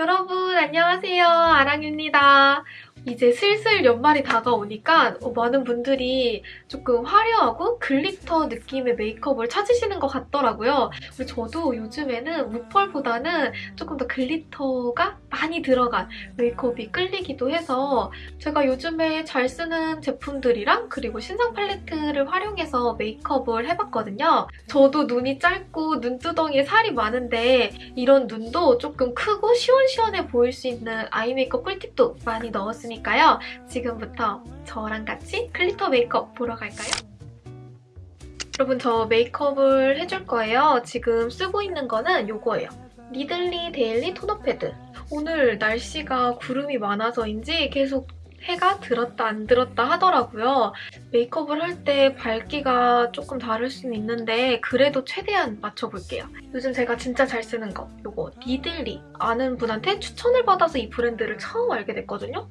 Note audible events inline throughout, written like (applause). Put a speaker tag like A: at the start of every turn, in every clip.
A: 여러분 안녕하세요. 아랑입니다 이제 슬슬 연말이 다가오니까 많은 분들이 조금 화려하고 글리터 느낌의 메이크업을 찾으시는 것 같더라고요. 그리고 저도 요즘에는 무펄보다는 조금 더 글리터가 많이 들어간 메이크업이 끌리기도 해서 제가 요즘에 잘 쓰는 제품들이랑 그리고 신상 팔레트를 활용해서 메이크업을 해봤거든요. 저도 눈이 짧고 눈두덩이에 살이 많은데 이런 눈도 조금 크고 시원시원해 보일 수 있는 아이 메이크업 꿀팁도 많이 넣었습니다. 있으니까요. 지금부터 저랑 같이 글리터 메이크업 보러 갈까요? 여러분 저 메이크업을 해줄 거예요. 지금 쓰고 있는 거는 이거예요. 니들리 데일리 토너 패드. 오늘 날씨가 구름이 많아서인지 계속 해가 들었다 안 들었다 하더라고요. 메이크업을 할 때 밝기가 조금 다를 수는 있는데 그래도 최대한 맞춰볼게요. 요즘 제가 진짜 잘 쓰는 거 이거 니들리 아는 분한테 추천을 받아서 이 브랜드를 처음 알게 됐거든요.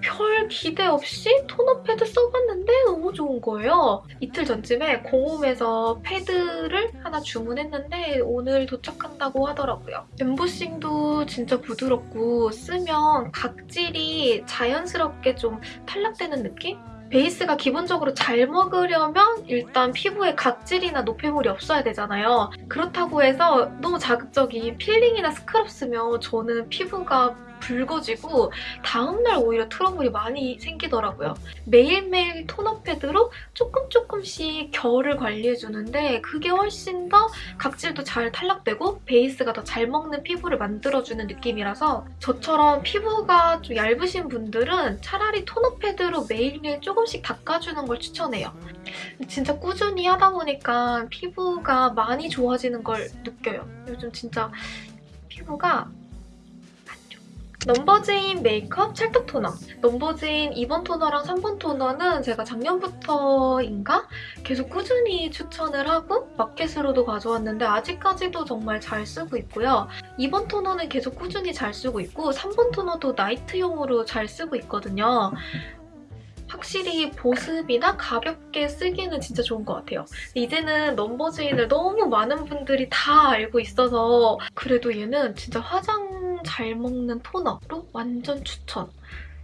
A: 별 기대 없이 토너 패드 써봤는데 너무 좋은 거예요. 이틀 전쯤에 공홈에서 패드를 하나 주문했는데 오늘 도착한다고 하더라고요. 엠보싱도 진짜 부드럽고 쓰면 각질이 자연스럽게 좀 탈락되는 느낌? 베이스가 기본적으로 잘 먹으려면 일단 피부에 각질이나 노폐물이 없어야 되잖아요. 그렇다고 해서 너무 자극적인 필링이나 스크럽 쓰면 저는 피부가 붉어지고 다음날 오히려 트러블이 많이 생기더라고요. 매일매일 토너 패드로 조금 조금씩 결을 관리해주는데 그게 훨씬 더 각질도 잘 탈락되고 베이스가 더 잘 먹는 피부를 만들어주는 느낌이라서 저처럼 피부가 좀 얇으신 분들은 차라리 토너 패드로 매일매일 조금씩 닦아주는 걸 추천해요. 진짜 꾸준히 하다 보니까 피부가 많이 좋아지는 걸 느껴요. 요즘 진짜 피부가 넘버즈인 메이크업 찰떡 토너. 넘버즈인 2번 토너랑 3번 토너는 제가 작년부터인가 계속 꾸준히 추천을 하고 마켓으로도 가져왔는데 아직까지도 정말 잘 쓰고 있고요. 2번 토너는 계속 꾸준히 잘 쓰고 있고 3번 토너도 나이트용으로 잘 쓰고 있거든요. 확실히 보습이나 가볍게 쓰기는 진짜 좋은 것 같아요. 이제는 넘버즈인을 너무 많은 분들이 다 알고 있어서 그래도 얘는 진짜 화장 잘 먹는 토너로 완전 추천.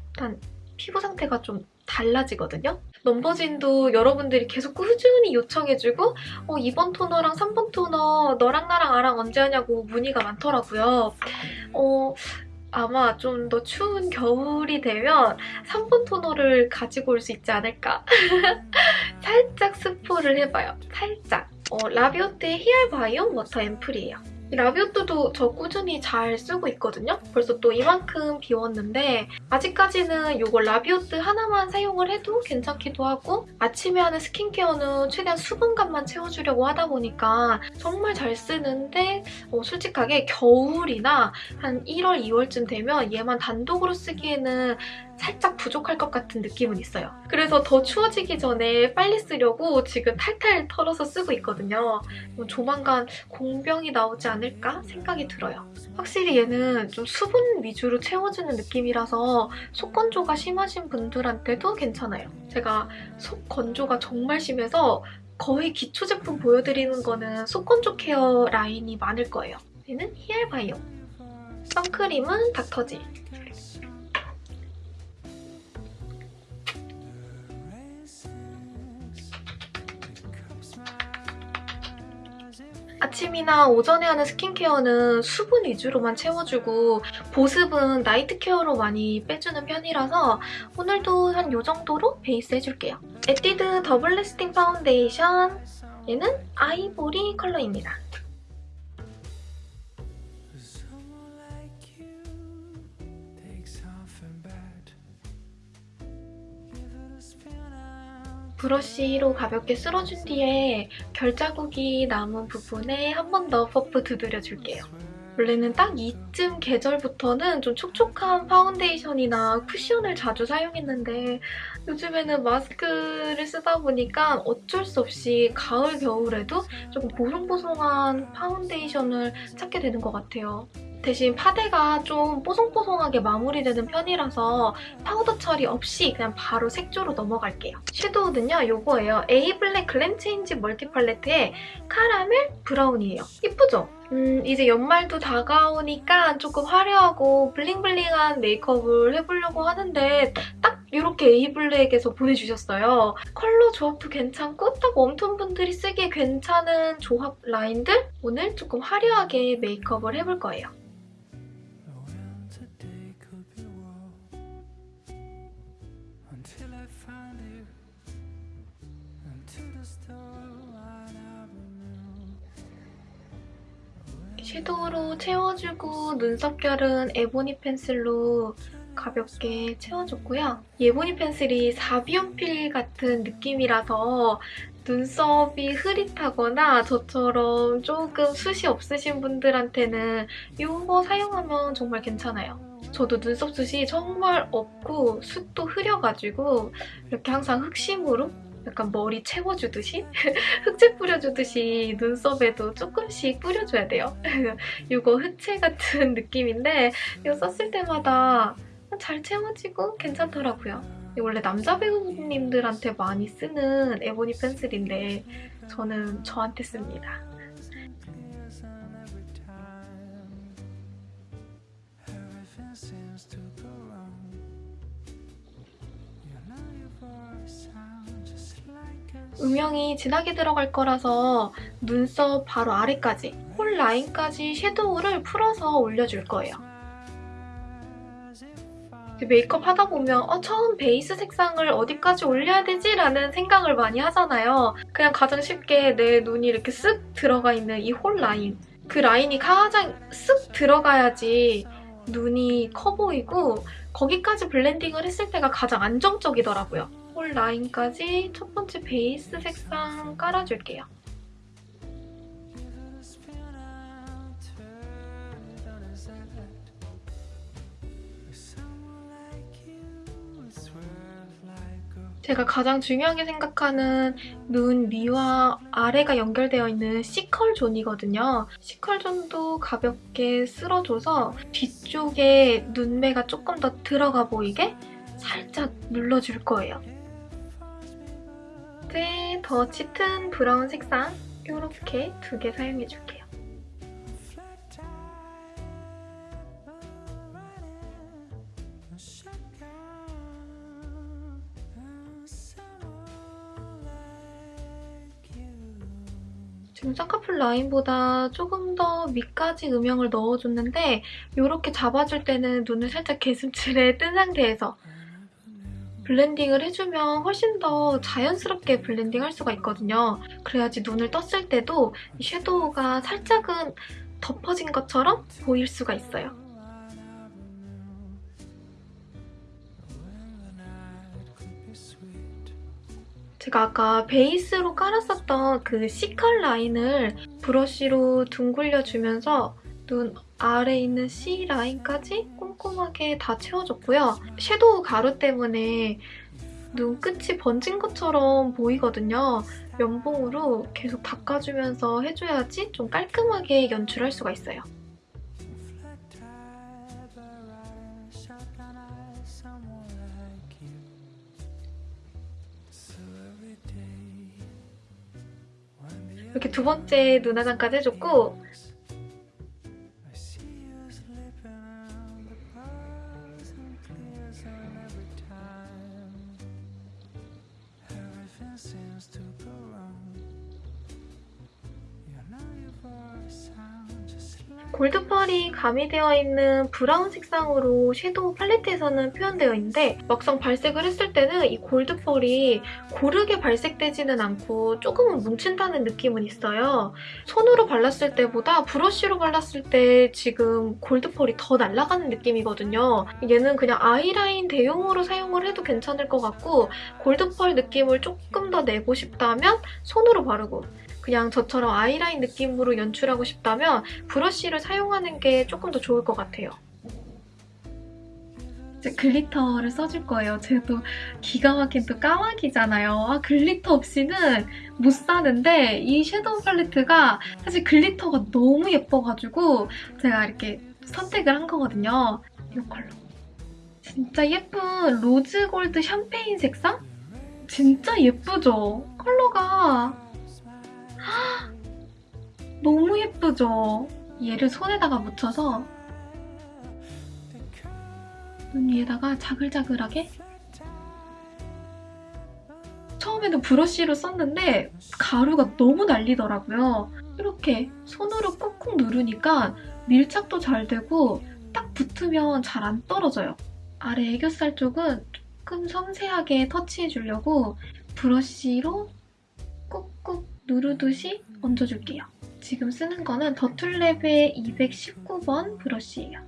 A: 일단 피부 상태가 좀 달라지거든요. 넘버즈인도 여러분들이 계속 꾸준히 요청해주고 어, 2번 토너랑 3번 토너 너랑 나랑 아랑 언제 하냐고 문의가 많더라고요. 어, 아마 좀 더 추운 겨울이 되면 3번 토너를 가지고 올 수 있지 않을까? (laughs) 살짝 스포를 해봐요. 살짝. 어, 라비오트의 히알 바이옴 워터 앰플이에요. 라비오트도 저 꾸준히 잘 쓰고 있거든요. 벌써 또 이만큼 비웠는데 아직까지는 이거 라비오트 하나만 사용을 해도 괜찮기도 하고 아침에 하는 스킨케어는 최대한 수분감만 채워주려고 하다 보니까 정말 잘 쓰는데 어, 솔직하게 겨울이나 한 1월, 2월쯤 되면 얘만 단독으로 쓰기에는 살짝 부족할 것 같은 느낌은 있어요. 그래서 더 추워지기 전에 빨리 쓰려고 지금 탈탈 털어서 쓰고 있거든요. 뭐 조만간 공병이 나오지 않을까 생각이 들어요. 확실히 얘는 좀 수분 위주로 채워주는 느낌이라서 속 건조가 심하신 분들한테도 괜찮아요. 제가 속 건조가 정말 심해서 거의 기초 제품 보여드리는 거는 속 건조 케어 라인이 많을 거예요. 얘는 히알바이오. 선크림은 닥터지. 아침이나 오전에 하는 스킨케어는 수분 위주로만 채워주고 보습은 나이트 케어로 많이 빼주는 편이라서 오늘도 한 이 정도로 베이스 해줄게요. 에뛰드 더블 래스팅 파운데이션 얘는 아이보리 컬러입니다. 브러쉬로 가볍게 쓸어준 뒤에 결자국이 남은 부분에 한 번 더 퍼프 두드려줄게요. 원래는 딱 이쯤 계절부터는 좀 촉촉한 파운데이션이나 쿠션을 자주 사용했는데 요즘에는 마스크를 쓰다 보니까 어쩔 수 없이 가을, 겨울에도 조금 보송보송한 파운데이션을 찾게 되는 것 같아요. 대신 파데가 좀 뽀송뽀송하게 마무리되는 편이라서 파우더 처리 없이 그냥 바로 색조로 넘어갈게요. 섀도우는요, 이거예요. 에이블랙 글램 체인지 멀티 팔레트의 카라멜 브라운이에요. 이쁘죠? 음, 이제 연말도 다가오니까 조금 화려하고 블링블링한 메이크업을 해보려고 하는데 딱 이렇게 에이블랙에서 보내주셨어요. 컬러 조합도 괜찮고 딱 웜톤 분들이 쓰기에 괜찮은 조합 라인들? 오늘 조금 화려하게 메이크업을 해볼 거예요. 섀도우로 채워주고 눈썹결은 에보니 펜슬로 가볍게 채워줬고요. 이 에보니 펜슬이 사비연필 같은 느낌이라서 눈썹이 흐릿하거나 저처럼 조금 숱이 없으신 분들한테는 이거 사용하면 정말 괜찮아요. 저도 눈썹 숱이 정말 없고 숱도 흐려가지고 이렇게 항상 흑심으로 약간 머리 채워주듯이 (laughs) 흑채 뿌려주듯이 눈썹에도 조금씩 뿌려줘야 돼요. (laughs) 이거 흑채 같은 (laughs) 느낌인데 이거 썼을 때마다 잘 채워지고 괜찮더라고요. 원래 남자 배우님들한테 많이 쓰는 에보니 펜슬인데 저는 저한테 씁니다. 음영이 진하게 들어갈 거라서 눈썹 바로 아래까지 홀 라인까지 섀도우를 풀어서 올려줄 거예요. 메이크업 하다 보면 어, 처음 베이스 색상을 어디까지 올려야 되지? 라는 생각을 많이 하잖아요. 그냥 가장 쉽게 내 눈이 이렇게 쓱 들어가 있는 이 홀 라인. 그 라인이 가장 쓱 들어가야지 눈이 커 보이고 거기까지 블렌딩을 했을 때가 가장 안정적이더라고요. 홀 라인까지 첫 번째 베이스 색상 깔아줄게요. 제가 가장 중요하게 생각하는 눈 위와 아래가 연결되어 있는 C컬 존이거든요. C컬 존도 가볍게 쓸어줘서 뒤쪽에 눈매가 조금 더 들어가 보이게 살짝 눌러줄 거예요. 더 짙은 브라운 색상 이렇게 두 개 사용해줄게요. 지금 쌍꺼풀 라인보다 조금 더 밑까지 음영을 넣어줬는데 이렇게 잡아줄 때는 눈을 살짝 개슴츠레 (laughs) 뜬 상태에서 블렌딩을 해주면 훨씬 더 자연스럽게 블렌딩 할 수가 있거든요. 그래야지 눈을 떴을 때도 이 섀도우가 살짝은 덮어진 것처럼 보일 수가 있어요. 제가 아까 베이스로 깔았었던 그 C컬 라인을 브러쉬로 둥글려주면서 눈 아래 있는 C 라인까지 꼼꼼하게 다 채워줬고요. 섀도우 가루 때문에 눈 끝이 번진 것처럼 보이거든요. 면봉으로 계속 닦아주면서 해줘야지 좀 깔끔하게 연출할 수가 있어요. 이렇게 두 번째 눈화장까지 해줬고 가미되어 있는 브라운 색상으로 섀도우 팔레트에서는 표현되어 있는데 막상 발색을 했을 때는 이 골드펄이 고르게 발색되지는 않고 조금은 뭉친다는 느낌은 있어요. 손으로 발랐을 때보다 브러쉬로 발랐을 때 지금 골드펄이 더 날아가는 느낌이거든요. 얘는 그냥 아이라인 대용으로 사용을 해도 괜찮을 것 같고 골드펄 느낌을 조금 더 내고 싶다면 손으로 바르고 그냥 저처럼 아이라인 느낌으로 연출하고 싶다면 브러쉬를 사용하는 게 조금 더 좋을 것 같아요. 글리터를 써줄 거예요. 제가 또 기가 막힌 또 까마귀잖아요. 아, 글리터 없이는 못 사는데 이 섀도우 팔레트가 사실 글리터가 너무 예뻐가지고 제가 이렇게 선택을 한 거거든요. 이 컬러. 진짜 예쁜 로즈 골드 샴페인 색상? 진짜 예쁘죠? 컬러가 헉! 너무 예쁘죠? 얘를 손에다가 묻혀서 눈 위에다가 자글자글하게 처음에는 브러쉬로 썼는데 가루가 너무 날리더라고요. 이렇게 손으로 꾹꾹 누르니까 밀착도 잘 되고 딱 붙으면 잘 안 떨어져요. 아래 애교살 쪽은 조금 섬세하게 터치해주려고 브러쉬로 누르듯이 얹어줄게요. 지금 쓰는 거는 더툴랩의 219번 브러쉬예요.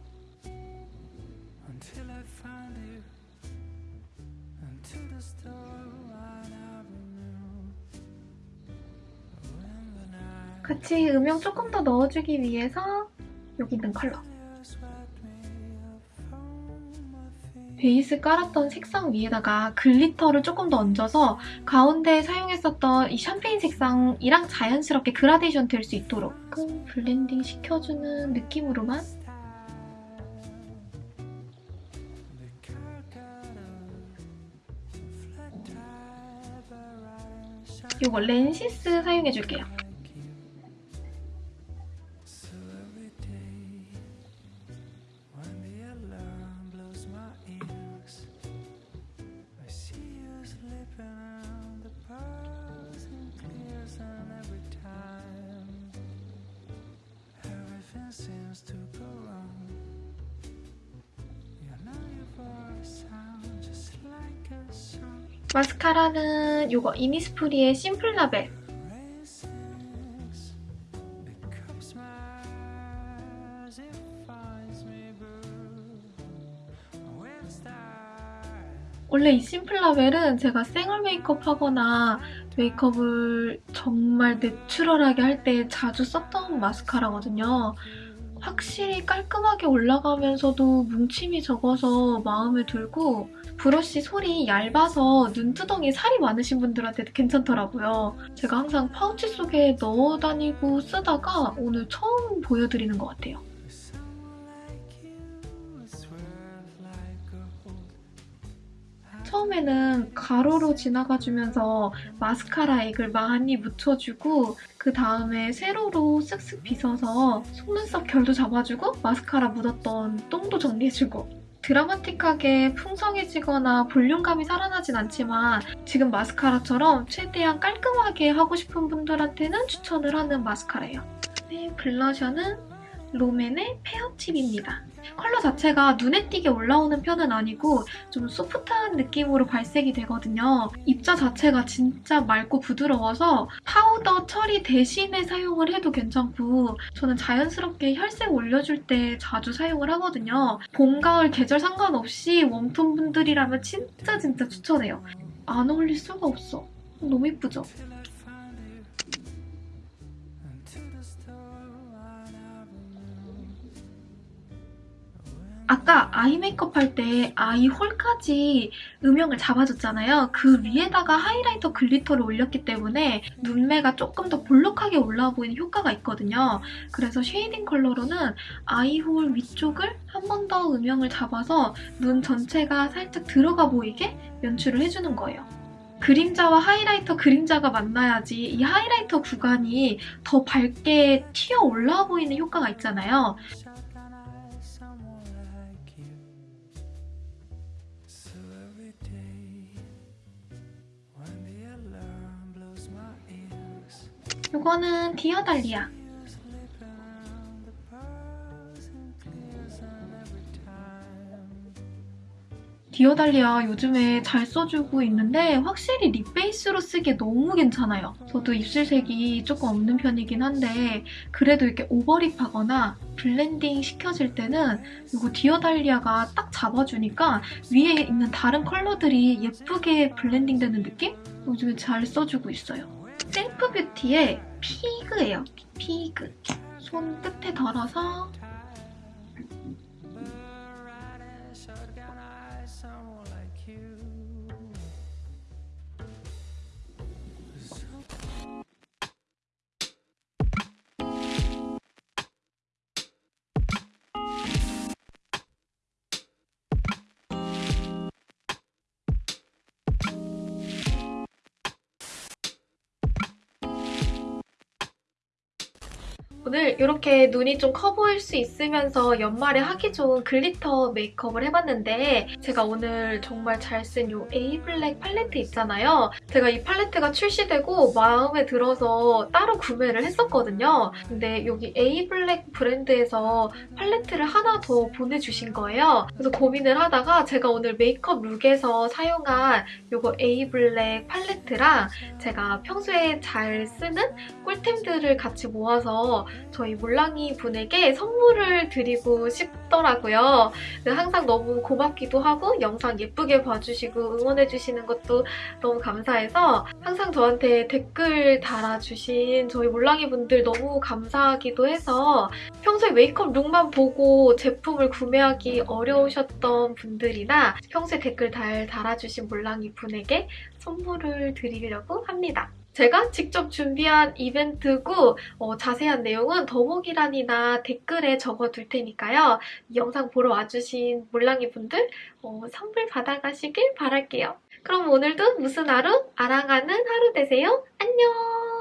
A: 같이 음영 조금 더 넣어주기 위해서 여기 있는 컬러. 베이스 깔았던 색상 위에다가 글리터를 조금 더 얹어서 가운데 사용했었던 이 샴페인 색상이랑 자연스럽게 그라데이션 될 수 있도록 조금 블렌딩 시켜주는 느낌으로만 이거 렌시스 사용해줄게요. 마스카라는 이거 이니스프리의 심플 라벨 원래 이 심플 라벨은 제가 생얼 메이크업 하거나 메이크업을 정말 내추럴하게 할 때 자주 썼던 마스카라거든요. 확실히 깔끔하게 올라가면서도 뭉침이 적어서 마음에 들고 브러쉬 솔이 얇아서 눈두덩이에 살이 많으신 분들한테도 괜찮더라고요. 제가 항상 파우치 속에 넣어 다니고 쓰다가 오늘 처음 보여드리는 것 같아요. 처음에는 가로로 지나가주면서 마스카라 액을 많이 묻혀주고 그 다음에 세로로 쓱쓱 빗어서 속눈썹 결도 잡아주고 마스카라 묻었던 똥도 정리해주고 드라마틱하게 풍성해지거나 볼륨감이 살아나진 않지만 지금 마스카라처럼 최대한 깔끔하게 하고 싶은 분들한테는 추천을 하는 마스카라예요. 네, 블러셔는 롬앤의 페어칩입니다. 컬러 자체가 눈에 띄게 올라오는 편은 아니고 좀 소프트한 느낌으로 발색이 되거든요. 입자 자체가 진짜 맑고 부드러워서 파우더 처리 대신에 사용을 해도 괜찮고 저는 자연스럽게 혈색 올려줄 때 자주 사용을 하거든요. 봄, 가을 계절 상관없이 웜톤 분들이라면 진짜 진짜 추천해요. 안 어울릴 수가 없어. 너무 예쁘죠? 아까 아이 메이크업 할 때 아이 홀까지 음영을 잡아줬잖아요. 그 위에다가 하이라이터 글리터를 올렸기 때문에 눈매가 조금 더 볼록하게 올라와 보이는 효과가 있거든요. 그래서 쉐이딩 컬러로는 아이 홀 위쪽을 한 번 더 음영을 잡아서 눈 전체가 살짝 들어가 보이게 연출을 해주는 거예요. 그림자와 하이라이터 그림자가 만나야지 이 하이라이터 구간이 더 밝게 튀어 올라와 보이는 효과가 있잖아요. 이거는 디어달리아. 디어달리아 요즘에 잘 써주고 있는데 확실히 립 베이스로 쓰기에 너무 괜찮아요. 저도 입술색이 조금 없는 편이긴 한데 그래도 이렇게 오버립하거나 블렌딩 시켜줄 때는 이거 디어달리아가 딱 잡아주니까 위에 있는 다른 컬러들이 예쁘게 블렌딩 되는 느낌? 요즘에 잘 써주고 있어요. 셀프 뷰티의 피그예요. 피그. 손 끝에 덜어서 오늘 이렇게 눈이 좀 커 보일 수 있으면서 연말에 하기 좋은 글리터 메이크업을 해봤는데 제가 오늘 정말 잘 쓴 이 에이블랙 팔레트 있잖아요. 제가 이 팔레트가 출시되고 마음에 들어서 따로 구매를 했었거든요. 근데 여기 에이블랙 브랜드에서 팔레트를 하나 더 보내주신 거예요. 그래서 고민을 하다가 제가 오늘 메이크업 룩에서 사용한 이거 에이블랙 팔레트랑 제가 평소에 잘 쓰는 꿀템들을 같이 모아서 저희 몰랑이 분에게 선물을 드리고 싶더라고요. 항상 너무 고맙기도 하고 영상 예쁘게 봐주시고 응원해주시는 것도 너무 감사해서 항상 저한테 댓글 달아주신 저희 몰랑이 분들 너무 감사하기도 해서 평소에 메이크업 룩만 보고 제품을 구매하기 어려우셨던 분들이나 평소에 댓글 달 달아주신 몰랑이 분에게 선물을 드리려고 합니다. 제가 직접 준비한 이벤트고 어, 자세한 내용은 더보기란이나 댓글에 적어둘 테니까요. 이 영상 보러 와주신 몰랑이 분들 어, 선물 받아가시길 바랄게요. 그럼 오늘도 무슨 하루? 아랑하는 하루 되세요. 안녕!